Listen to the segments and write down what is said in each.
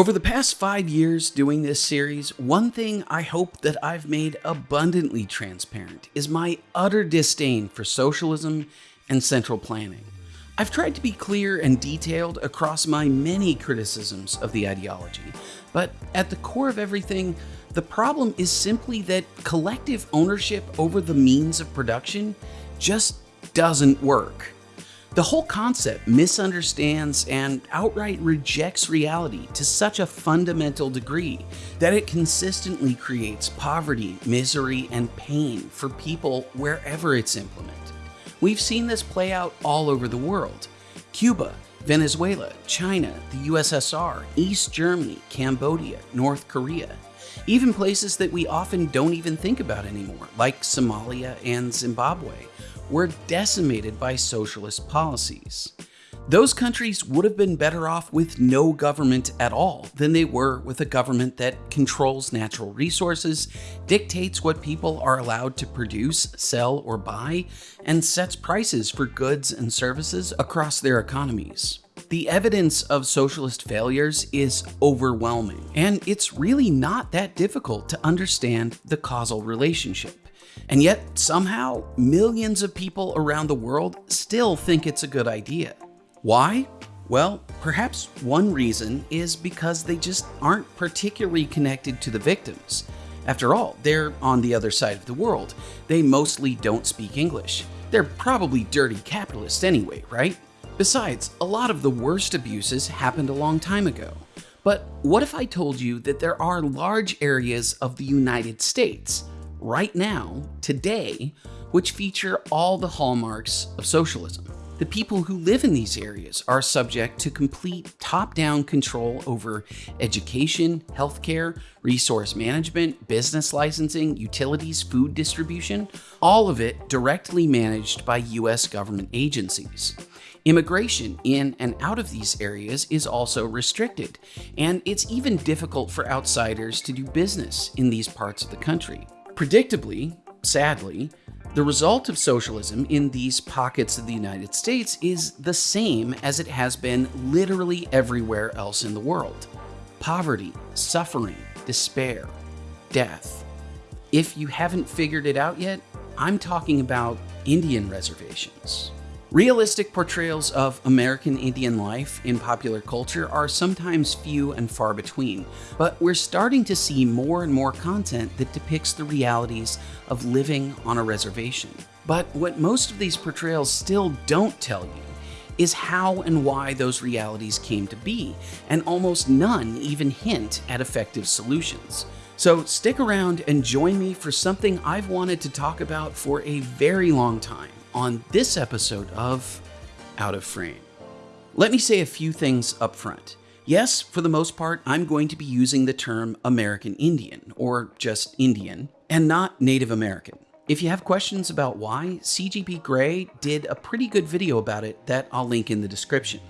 Over the past five years doing this series, one thing I hope that I've made abundantly transparent is my utter disdain for socialism and central planning. I've tried to be clear and detailed across my many criticisms of the ideology, but at the core of everything, the problem is simply that collective ownership over the means of production just doesn't work. The whole concept misunderstands and outright rejects reality to such a fundamental degree that it consistently creates poverty, misery, and pain for people wherever it's implemented. We've seen this play out all over the world. Cuba, Venezuela, China, the USSR, East Germany, Cambodia, North Korea, even places that we often don't even think about anymore, like Somalia and Zimbabwe were decimated by socialist policies. Those countries would have been better off with no government at all than they were with a government that controls natural resources, dictates what people are allowed to produce, sell, or buy, and sets prices for goods and services across their economies. The evidence of socialist failures is overwhelming, and it's really not that difficult to understand the causal relationship. And yet, somehow, millions of people around the world still think it's a good idea. Why? Well, perhaps one reason is because they just aren't particularly connected to the victims. After all, they're on the other side of the world. They mostly don't speak English. They're probably dirty capitalists anyway, right? Besides, a lot of the worst abuses happened a long time ago. But what if I told you that there are large areas of the United States right now, today, which feature all the hallmarks of socialism. The people who live in these areas are subject to complete top-down control over education, healthcare, resource management, business licensing, utilities, food distribution, all of it directly managed by US government agencies. Immigration in and out of these areas is also restricted, and it's even difficult for outsiders to do business in these parts of the country. Predictably, sadly, the result of socialism in these pockets of the United States is the same as it has been literally everywhere else in the world. Poverty, suffering, despair, death. If you haven't figured it out yet, I'm talking about Indian reservations. Realistic portrayals of American Indian life in popular culture are sometimes few and far between, but we're starting to see more and more content that depicts the realities of living on a reservation. But what most of these portrayals still don't tell you is how and why those realities came to be, and almost none even hint at effective solutions. So stick around and join me for something I've wanted to talk about for a very long time on this episode of Out of Frame. Let me say a few things up front. Yes, for the most part, I'm going to be using the term American Indian, or just Indian, and not Native American. If you have questions about why, CGP Grey did a pretty good video about it that I'll link in the description.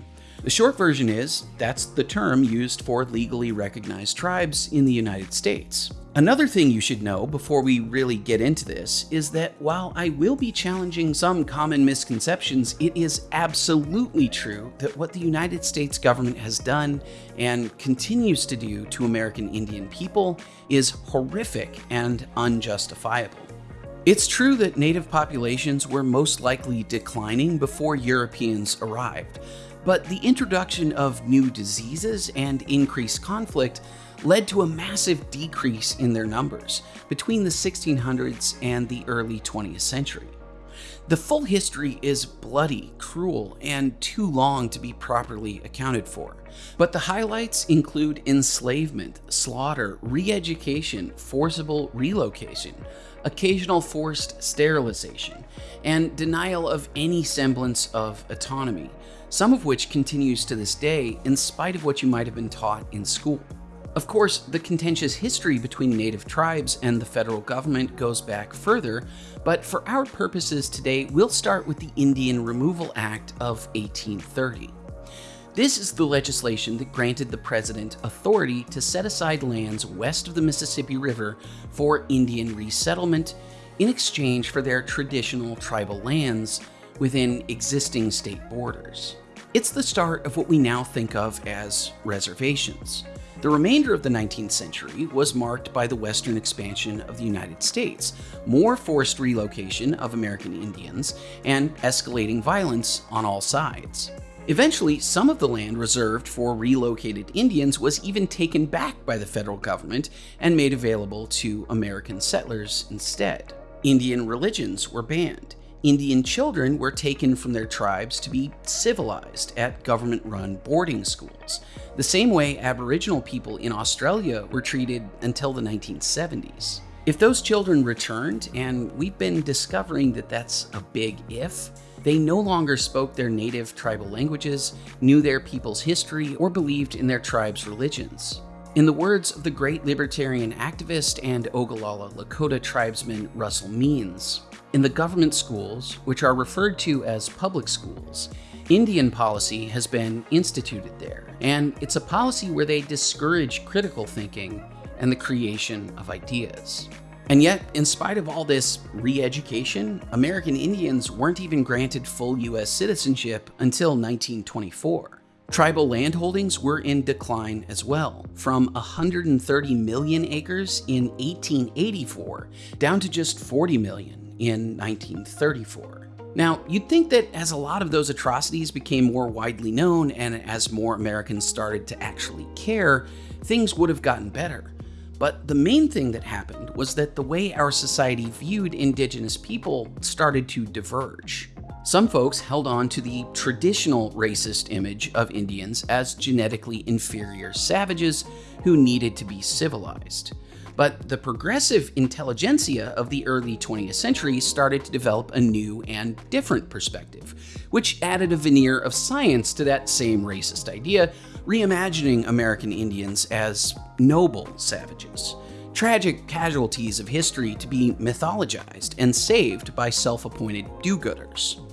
The short version is that's the term used for legally recognized tribes in the United States. Another thing you should know before we really get into this is that while I will be challenging some common misconceptions, it is absolutely true that what the United States government has done and continues to do to American Indian people is horrific and unjustifiable. It's true that native populations were most likely declining before Europeans arrived, but the introduction of new diseases and increased conflict led to a massive decrease in their numbers between the 1600s and the early 20th century. The full history is bloody, cruel, and too long to be properly accounted for, but the highlights include enslavement, slaughter, re-education, forcible relocation, occasional forced sterilization, and denial of any semblance of autonomy, some of which continues to this day in spite of what you might have been taught in school. Of course, the contentious history between native tribes and the federal government goes back further, but for our purposes today, we'll start with the Indian Removal Act of 1830. This is the legislation that granted the president authority to set aside lands west of the Mississippi River for Indian resettlement in exchange for their traditional tribal lands within existing state borders. It's the start of what we now think of as reservations. The remainder of the 19th century was marked by the western expansion of the United States, more forced relocation of American Indians, and escalating violence on all sides. Eventually, some of the land reserved for relocated Indians was even taken back by the federal government and made available to American settlers instead. Indian religions were banned. Indian children were taken from their tribes to be civilized at government run boarding schools, the same way Aboriginal people in Australia were treated until the 1970s. If those children returned, and we've been discovering that that's a big if, they no longer spoke their native tribal languages, knew their people's history, or believed in their tribe's religions. In the words of the great libertarian activist and Ogallala Lakota tribesman Russell Means, in the government schools, which are referred to as public schools, Indian policy has been instituted there, and it's a policy where they discourage critical thinking and the creation of ideas. And yet, in spite of all this re education, American Indians weren't even granted full U.S. citizenship until 1924. Tribal landholdings were in decline as well, from 130 million acres in 1884 down to just 40 million in 1934. Now, you'd think that as a lot of those atrocities became more widely known and as more Americans started to actually care, things would have gotten better. But the main thing that happened was that the way our society viewed indigenous people started to diverge. Some folks held on to the traditional racist image of Indians as genetically inferior savages who needed to be civilized. But the progressive intelligentsia of the early 20th century started to develop a new and different perspective, which added a veneer of science to that same racist idea, reimagining American Indians as noble savages tragic casualties of history to be mythologized and saved by self appointed do gooders.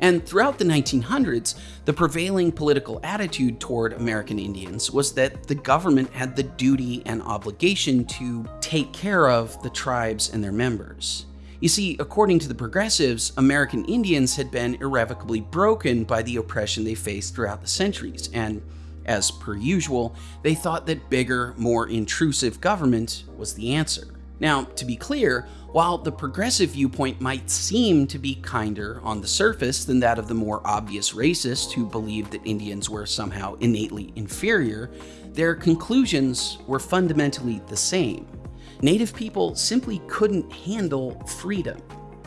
And throughout the 1900s, the prevailing political attitude toward American Indians was that the government had the duty and obligation to take care of the tribes and their members. You see, according to the progressives, American Indians had been irrevocably broken by the oppression they faced throughout the centuries, and as per usual, they thought that bigger, more intrusive government was the answer. Now, to be clear, while the progressive viewpoint might seem to be kinder on the surface than that of the more obvious racists who believed that Indians were somehow innately inferior, their conclusions were fundamentally the same. Native people simply couldn't handle freedom.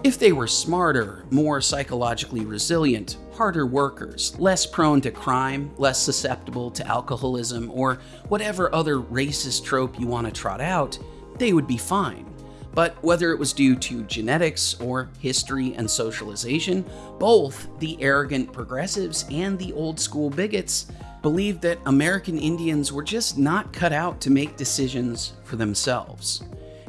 If they were smarter, more psychologically resilient, harder workers, less prone to crime, less susceptible to alcoholism, or whatever other racist trope you want to trot out, they would be fine. But whether it was due to genetics or history and socialization, both the arrogant progressives and the old school bigots believed that American Indians were just not cut out to make decisions for themselves.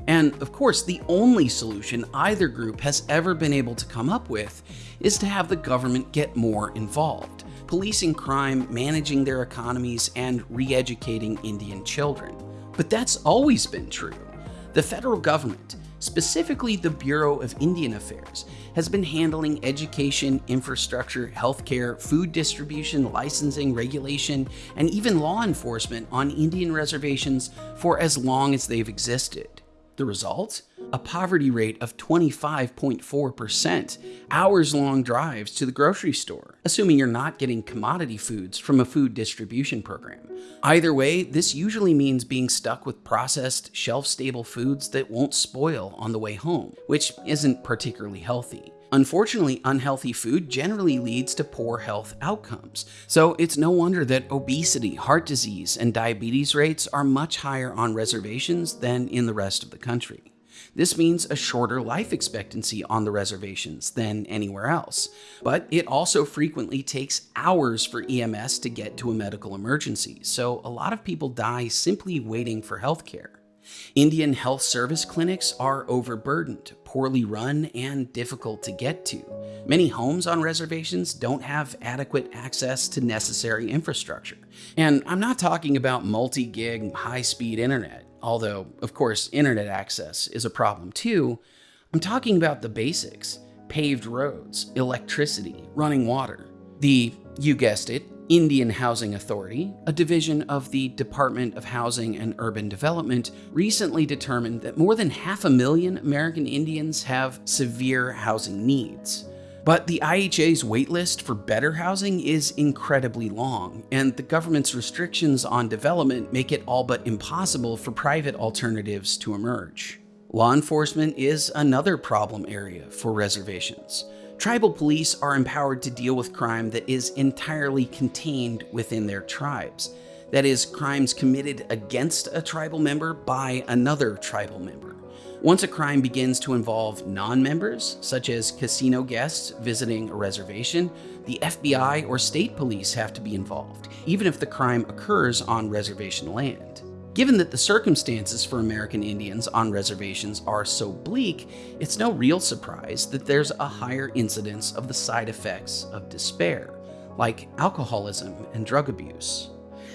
And of course, the only solution either group has ever been able to come up with is to have the government get more involved, policing crime, managing their economies, and re educating Indian children. But that's always been true. The federal government, specifically the Bureau of Indian Affairs, has been handling education, infrastructure, healthcare, food distribution, licensing, regulation, and even law enforcement on Indian reservations for as long as they've existed. The result? A poverty rate of 25.4%, hours long drives to the grocery store, assuming you're not getting commodity foods from a food distribution program. Either way, this usually means being stuck with processed, shelf stable foods that won't spoil on the way home, which isn't particularly healthy. Unfortunately, unhealthy food generally leads to poor health outcomes. So it's no wonder that obesity, heart disease, and diabetes rates are much higher on reservations than in the rest of the country. This means a shorter life expectancy on the reservations than anywhere else. But it also frequently takes hours for EMS to get to a medical emergency, so a lot of people die simply waiting for healthcare. Indian health service clinics are overburdened, poorly run, and difficult to get to. Many homes on reservations don't have adequate access to necessary infrastructure. And I'm not talking about multi gig, high speed internet, although, of course, internet access is a problem too. I'm talking about the basics paved roads, electricity, running water. The, you guessed it, Indian Housing Authority, a division of the Department of Housing and Urban Development, recently determined that more than half a million American Indians have severe housing needs. But the IHA's waitlist for better housing is incredibly long, and the government's restrictions on development make it all but impossible for private alternatives to emerge. Law enforcement is another problem area for reservations. Tribal police are empowered to deal with crime that is entirely contained within their tribes. That is, crimes committed against a tribal member by another tribal member. Once a crime begins to involve non-members, such as casino guests visiting a reservation, the FBI or state police have to be involved, even if the crime occurs on reservation land. Given that the circumstances for American Indians on reservations are so bleak, it's no real surprise that there's a higher incidence of the side effects of despair, like alcoholism and drug abuse.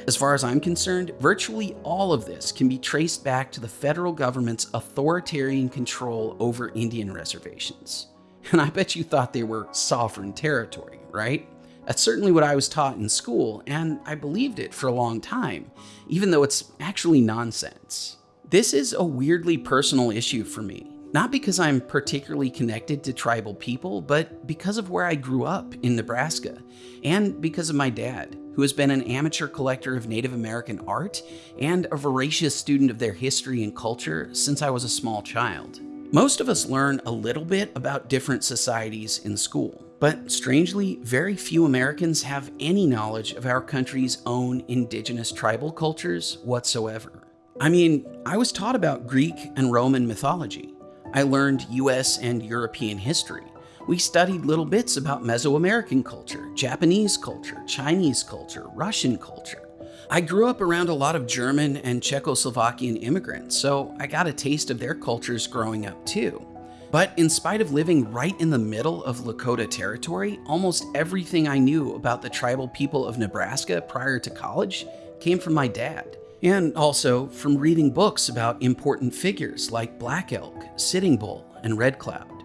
As far as I'm concerned, virtually all of this can be traced back to the federal government's authoritarian control over Indian reservations. And I bet you thought they were sovereign territory, right? That's certainly what I was taught in school, and I believed it for a long time, even though it's actually nonsense. This is a weirdly personal issue for me, not because I'm particularly connected to tribal people, but because of where I grew up in Nebraska, and because of my dad who has been an amateur collector of Native American art and a voracious student of their history and culture since I was a small child. Most of us learn a little bit about different societies in school, but strangely, very few Americans have any knowledge of our country's own indigenous tribal cultures whatsoever. I mean, I was taught about Greek and Roman mythology. I learned US and European history we studied little bits about Mesoamerican culture, Japanese culture, Chinese culture, Russian culture. I grew up around a lot of German and Czechoslovakian immigrants, so I got a taste of their cultures growing up too. But in spite of living right in the middle of Lakota territory, almost everything I knew about the tribal people of Nebraska prior to college came from my dad. And also from reading books about important figures like Black Elk, Sitting Bull, and Red Cloud.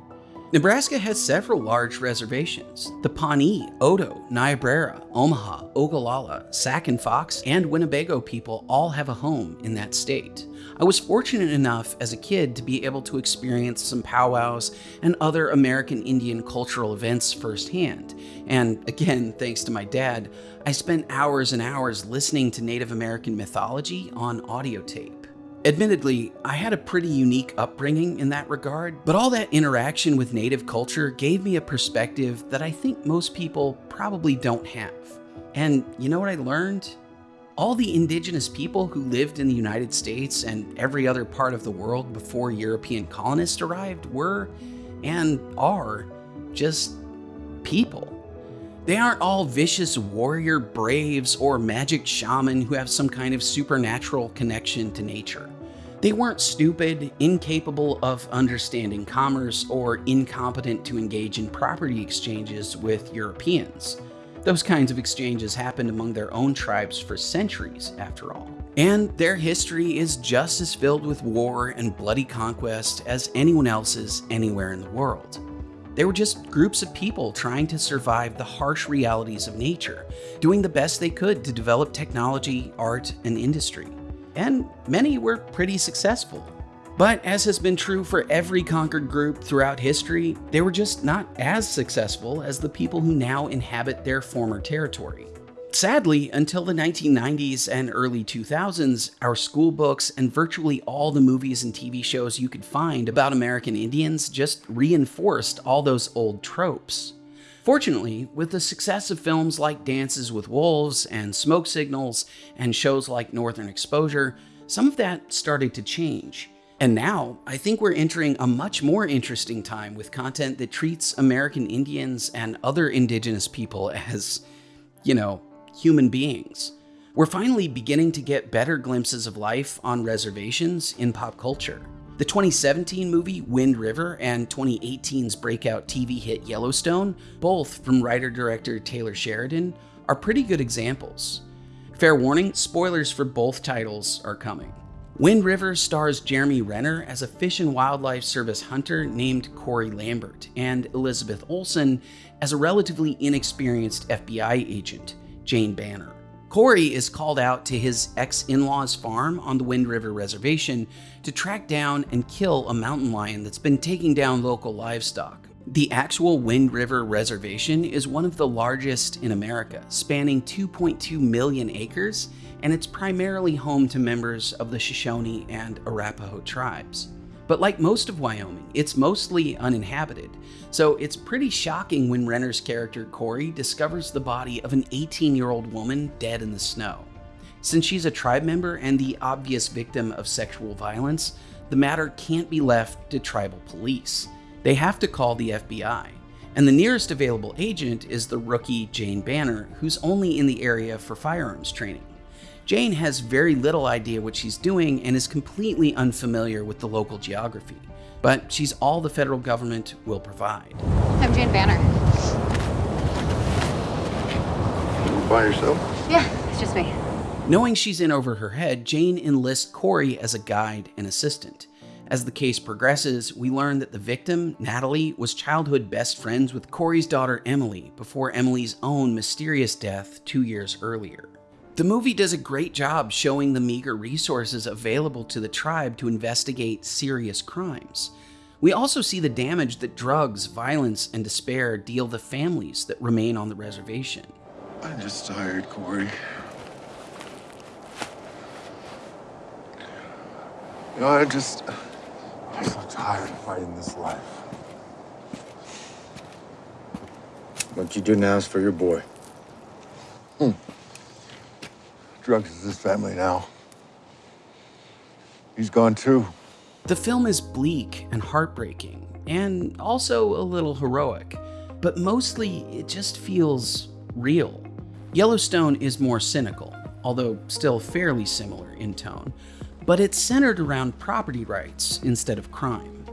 Nebraska has several large reservations. The Pawnee, Otoe, Niobrara, Omaha, Ogallala, Sac and Fox, and Winnebago people all have a home in that state. I was fortunate enough as a kid to be able to experience some powwows and other American Indian cultural events firsthand. And again, thanks to my dad, I spent hours and hours listening to Native American mythology on audio tape. Admittedly, I had a pretty unique upbringing in that regard, but all that interaction with native culture gave me a perspective that I think most people probably don't have. And you know what I learned? All the indigenous people who lived in the United States and every other part of the world before European colonists arrived were, and are, just people. They aren't all vicious warrior braves or magic shaman who have some kind of supernatural connection to nature. They weren't stupid, incapable of understanding commerce, or incompetent to engage in property exchanges with Europeans. Those kinds of exchanges happened among their own tribes for centuries, after all. And their history is just as filled with war and bloody conquest as anyone else's anywhere in the world. They were just groups of people trying to survive the harsh realities of nature, doing the best they could to develop technology, art, and industry and many were pretty successful. But as has been true for every conquered group throughout history, they were just not as successful as the people who now inhabit their former territory. Sadly, until the 1990s and early 2000s, our school books and virtually all the movies and TV shows you could find about American Indians just reinforced all those old tropes. Fortunately, with the success of films like Dances with Wolves and Smoke Signals and shows like Northern Exposure, some of that started to change. And now, I think we're entering a much more interesting time with content that treats American Indians and other indigenous people as, you know, human beings. We're finally beginning to get better glimpses of life on reservations in pop culture. The 2017 movie Wind River and 2018's breakout TV hit Yellowstone, both from writer-director Taylor Sheridan, are pretty good examples. Fair warning, spoilers for both titles are coming. Wind River stars Jeremy Renner as a Fish and Wildlife Service hunter named Corey Lambert and Elizabeth Olsen as a relatively inexperienced FBI agent, Jane Banner. Corey is called out to his ex in law's farm on the Wind River Reservation to track down and kill a mountain lion that's been taking down local livestock. The actual Wind River Reservation is one of the largest in America, spanning 2.2 million acres, and it's primarily home to members of the Shoshone and Arapaho tribes. But like most of Wyoming, it's mostly uninhabited, so it's pretty shocking when Renner's character Corey discovers the body of an 18 year old woman dead in the snow. Since she's a tribe member and the obvious victim of sexual violence, the matter can't be left to tribal police. They have to call the FBI. And the nearest available agent is the rookie Jane Banner, who's only in the area for firearms training. Jane has very little idea what she's doing and is completely unfamiliar with the local geography. But she's all the federal government will provide. I'm Jane Banner. You By yourself? Yeah, it's just me. Knowing she's in over her head, Jane enlists Corey as a guide and assistant. As the case progresses, we learn that the victim, Natalie, was childhood best friends with Corey's daughter Emily before Emily's own mysterious death two years earlier. The movie does a great job showing the meager resources available to the tribe to investigate serious crimes. We also see the damage that drugs, violence, and despair deal the families that remain on the reservation. I'm just tired, Corey. You know, I just. I'm so tired of fighting this life. What you do now is for your boy. Hmm. Drugs is his family now. He's gone too. The film is bleak and heartbreaking, and also a little heroic, but mostly it just feels real. Yellowstone is more cynical, although still fairly similar in tone, but it's centered around property rights instead of crime.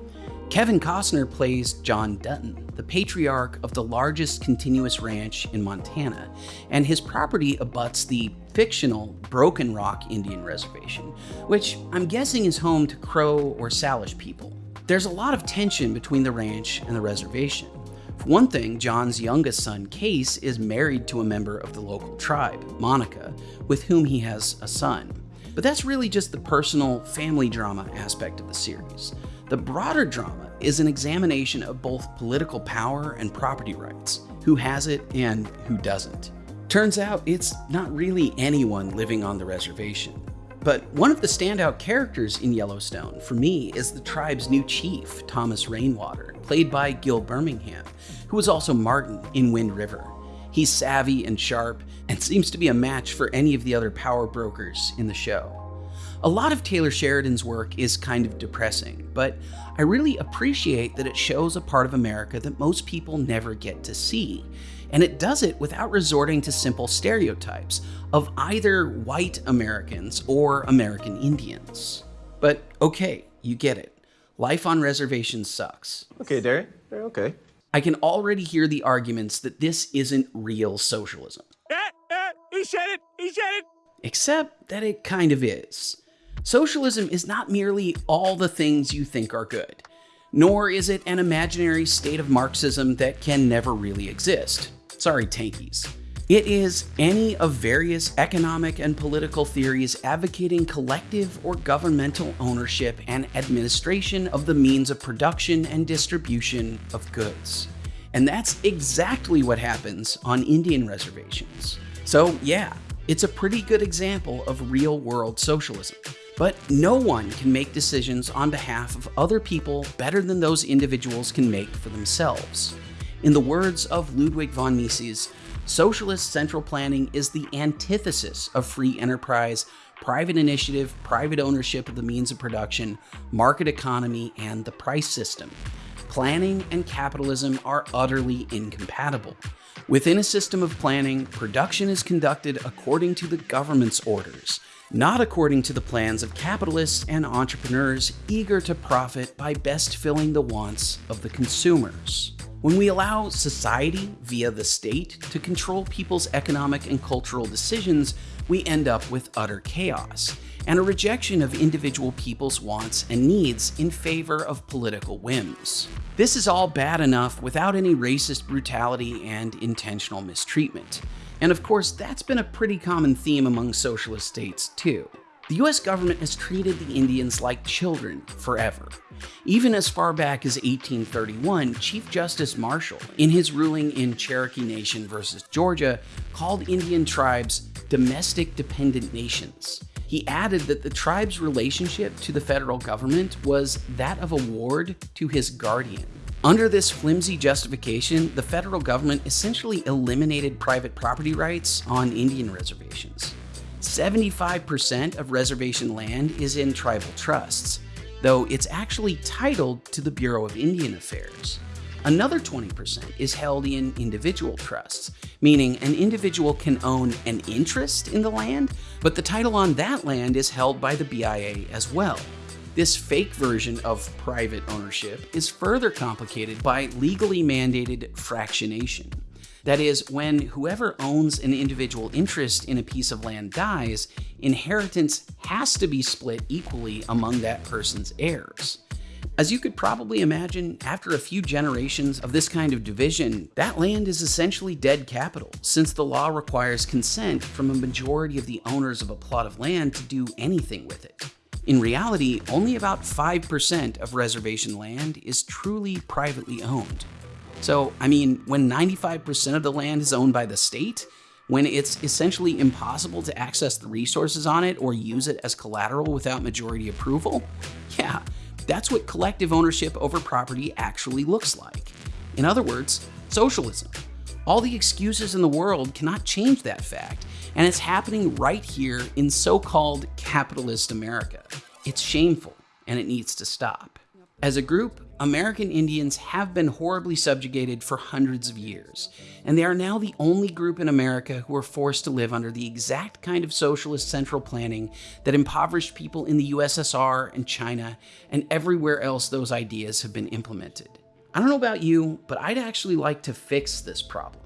Kevin Costner plays John Dutton, the patriarch of the largest continuous ranch in Montana, and his property abuts the fictional Broken Rock Indian Reservation, which I'm guessing is home to Crow or Salish people. There's a lot of tension between the ranch and the reservation. For one thing, John's youngest son, Kayce, is married to a member of the local tribe, Monica, with whom he has a son. But that's really just the personal family drama aspect of the series. The broader drama is an examination of both political power and property rights, who has it and who doesn't. Turns out it's not really anyone living on the reservation. But one of the standout characters in Yellowstone for me is the tribe's new chief, Thomas Rainwater, played by Gil Birmingham, who was also Martin in Wind River. He's savvy and sharp and seems to be a match for any of the other power brokers in the show. A lot of Taylor Sheridan's work is kind of depressing, but I really appreciate that it shows a part of America that most people never get to see. And it does it without resorting to simple stereotypes of either white Americans or American Indians. But okay, you get it. Life on reservations sucks. Okay, Derek. Okay. I can already hear the arguments that this isn't real socialism. Eh, eh, he said it! He said it! Except that it kind of is. Socialism is not merely all the things you think are good, nor is it an imaginary state of Marxism that can never really exist. Sorry, tankies. It is any of various economic and political theories advocating collective or governmental ownership and administration of the means of production and distribution of goods. And that's exactly what happens on Indian reservations. So, yeah, it's a pretty good example of real world socialism. But no one can make decisions on behalf of other people better than those individuals can make for themselves. In the words of Ludwig von Mises, socialist central planning is the antithesis of free enterprise, private initiative, private ownership of the means of production, market economy, and the price system. Planning and capitalism are utterly incompatible. Within a system of planning, production is conducted according to the government's orders, not according to the plans of capitalists and entrepreneurs eager to profit by best filling the wants of the consumers. When we allow society, via the state, to control people's economic and cultural decisions, we end up with utter chaos and a rejection of individual people's wants and needs in favor of political whims. This is all bad enough without any racist brutality and intentional mistreatment. And of course, that's been a pretty common theme among socialist states too. The US government has treated the Indians like children forever. Even as far back as 1831, Chief Justice Marshall, in his ruling in Cherokee Nation versus Georgia, called Indian tribes domestic dependent nations. He added that the tribe's relationship to the federal government was that of a ward to his guardian. Under this flimsy justification, the federal government essentially eliminated private property rights on Indian reservations. 75% of reservation land is in tribal trusts, though it's actually titled to the Bureau of Indian Affairs. Another 20% is held in individual trusts, meaning an individual can own an interest in the land, but the title on that land is held by the BIA as well. This fake version of private ownership is further complicated by legally mandated fractionation. That is, when whoever owns an individual interest in a piece of land dies, inheritance has to be split equally among that person's heirs. As you could probably imagine, after a few generations of this kind of division, that land is essentially dead capital, since the law requires consent from a majority of the owners of a plot of land to do anything with it. In reality, only about 5% of reservation land is truly privately owned. So, I mean, when 95% of the land is owned by the state, when it's essentially impossible to access the resources on it or use it as collateral without majority approval, yeah, that's what collective ownership over property actually looks like. In other words, socialism. All the excuses in the world cannot change that fact, and it's happening right here in so called capitalist America. It's shameful, and it needs to stop. As a group, American Indians have been horribly subjugated for hundreds of years, and they are now the only group in America who are forced to live under the exact kind of socialist central planning that impoverished people in the USSR and China and everywhere else those ideas have been implemented. I don't know about you, but I'd actually like to fix this problem.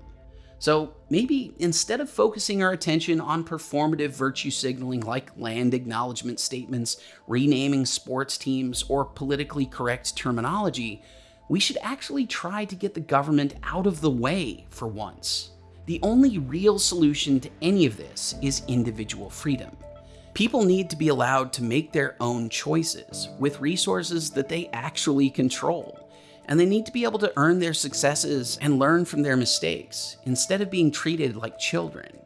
So maybe instead of focusing our attention on performative virtue signaling like land acknowledgement statements, renaming sports teams, or politically correct terminology, we should actually try to get the government out of the way for once. The only real solution to any of this is individual freedom. People need to be allowed to make their own choices with resources that they actually control and they need to be able to earn their successes and learn from their mistakes instead of being treated like children.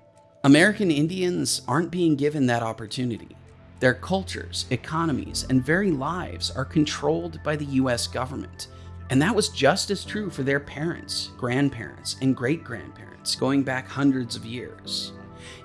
American Indians aren't being given that opportunity. Their cultures, economies, and very lives are controlled by the US government. And that was just as true for their parents, grandparents, and great grandparents going back hundreds of years.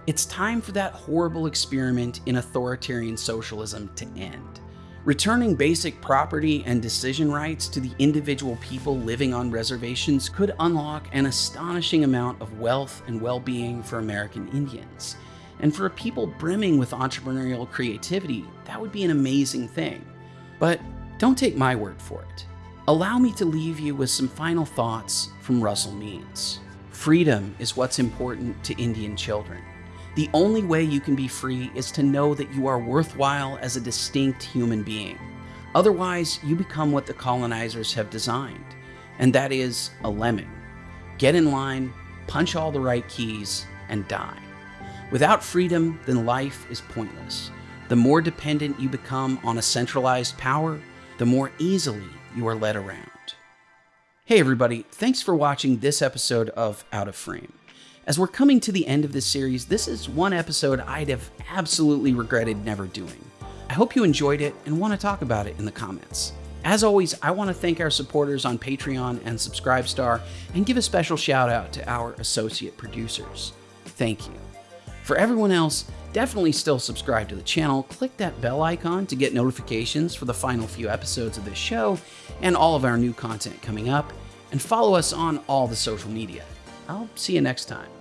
It's time for that horrible experiment in authoritarian socialism to end. Returning basic property and decision rights to the individual people living on reservations could unlock an astonishing amount of wealth and well-being for American Indians. And for a people brimming with entrepreneurial creativity, that would be an amazing thing. But don't take my word for it. Allow me to leave you with some final thoughts from Russell Means. Freedom is what's important to Indian children. The only way you can be free is to know that you are worthwhile as a distinct human being. Otherwise, you become what the colonizers have designed, and that is a lemming. Get in line, punch all the right keys, and die. Without freedom, then life is pointless. The more dependent you become on a centralized power, the more easily you are led around. Hey everybody, thanks for watching this episode of Out of Frame. As we're coming to the end of this series, this is one episode I'd have absolutely regretted never doing. I hope you enjoyed it and want to talk about it in the comments. As always, I want to thank our supporters on Patreon and Subscribestar and give a special shout out to our associate producers. Thank you. For everyone else, definitely still subscribe to the channel, click that bell icon to get notifications for the final few episodes of this show and all of our new content coming up, and follow us on all the social media. I'll see you next time.